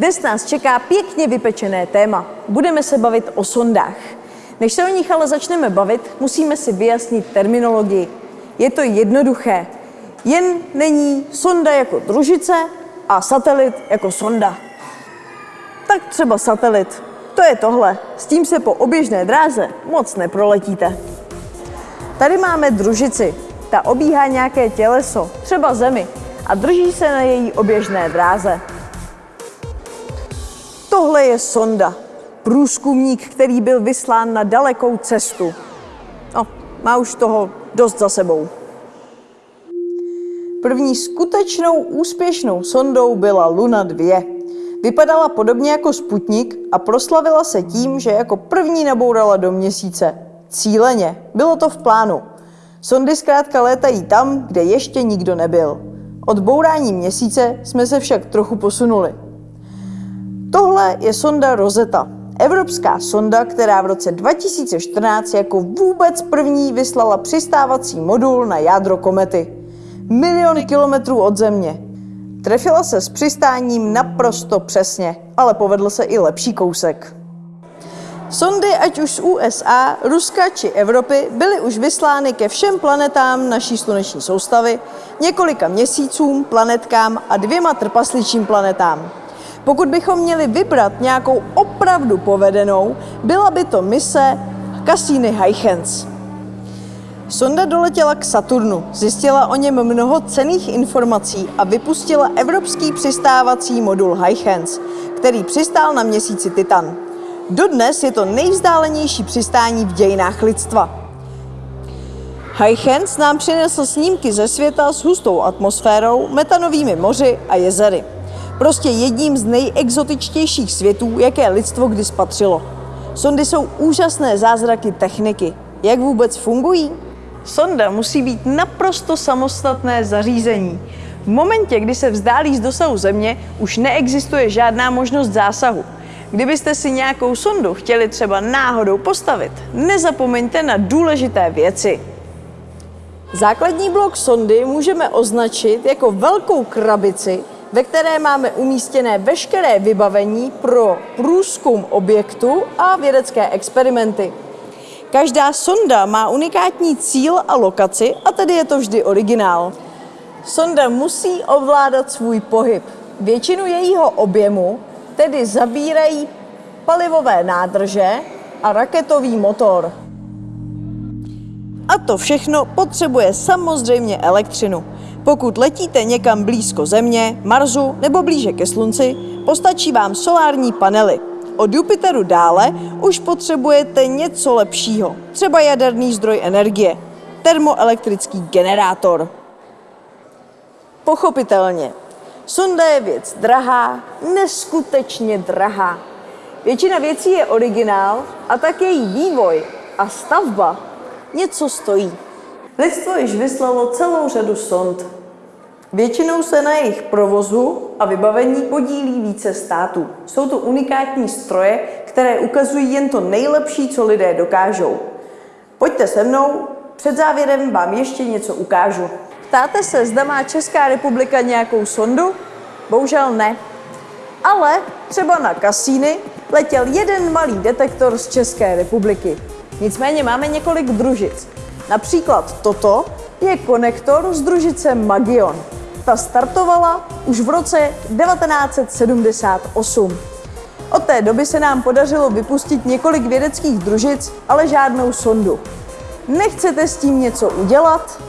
Dnes nás čeká pěkně vypečené téma. Budeme se bavit o sondách. Než se o nich ale začneme bavit, musíme si vyjasnit terminologii. Je to jednoduché. Jen není sonda jako družice a satelit jako sonda. Tak třeba satelit. To je tohle. S tím se po oběžné dráze moc neproletíte. Tady máme družici. Ta obíhá nějaké těleso, třeba Zemi, a drží se na její oběžné dráze. Tohle je sonda. Průzkumník, který byl vyslán na dalekou cestu. No, má už toho dost za sebou. První skutečnou úspěšnou sondou byla Luna 2. Vypadala podobně jako Sputnik a proslavila se tím, že jako první nabourala do měsíce. Cíleně. Bylo to v plánu. Sondy zkrátka létají tam, kde ještě nikdo nebyl. Od bourání měsíce jsme se však trochu posunuli. Tohle je sonda Rosetta, evropská sonda, která v roce 2014 jako vůbec první vyslala přistávací modul na jádro komety. Miliony kilometrů od Země. Trefila se s přistáním naprosto přesně, ale povedl se i lepší kousek. Sondy, ať už z USA, Ruska či Evropy, byly už vyslány ke všem planetám naší sluneční soustavy, několika měsícům, planetkám a dvěma trpasličím planetám. Pokud bychom měli vybrat nějakou opravdu povedenou, byla by to mise Cassini Huygens. Sonda doletěla k Saturnu, zjistila o něm mnoho cených informací a vypustila evropský přistávací modul Huygens, který přistál na měsíci Titan. Dodnes je to nejvzdálenější přistání v dějinách lidstva. Huygens nám přinesl snímky ze světa s hustou atmosférou, metanovými moři a jezery. Prostě jedním z nejexotičtějších světů, jaké lidstvo kdy spatřilo. Sondy jsou úžasné zázraky techniky. Jak vůbec fungují? Sonda musí být naprosto samostatné zařízení. V momentě, kdy se vzdálí z dosahu Země, už neexistuje žádná možnost zásahu. Kdybyste si nějakou sondu chtěli třeba náhodou postavit, nezapomeňte na důležité věci. Základní blok sondy můžeme označit jako velkou krabici, ve které máme umístěné veškeré vybavení pro průzkum objektu a vědecké experimenty. Každá sonda má unikátní cíl a lokaci a tedy je to vždy originál. Sonda musí ovládat svůj pohyb. Většinu jejího objemu tedy zabírají palivové nádrže a raketový motor. A to všechno potřebuje samozřejmě elektřinu. Pokud letíte někam blízko Země, Marsu nebo blíže ke Slunci, postačí vám solární panely. Od Jupiteru dále už potřebujete něco lepšího, třeba jaderný zdroj energie, termoelektrický generátor. Pochopitelně, sonda je věc drahá, neskutečně drahá. Většina věcí je originál a tak její vývoj a stavba něco stojí. Lidstvo již vyslalo celou řadu sond. Většinou se na jejich provozu a vybavení podílí více států. Jsou to unikátní stroje, které ukazují jen to nejlepší, co lidé dokážou. Pojďte se mnou, před závěrem vám ještě něco ukážu. Ptáte se, zda má Česká republika nějakou sondu? Bohužel ne. Ale třeba na Kasíny letěl jeden malý detektor z České republiky. Nicméně máme několik družic. Například toto je konektor z družice Magion. Ta startovala už v roce 1978. Od té doby se nám podařilo vypustit několik vědeckých družic, ale žádnou sondu. Nechcete s tím něco udělat?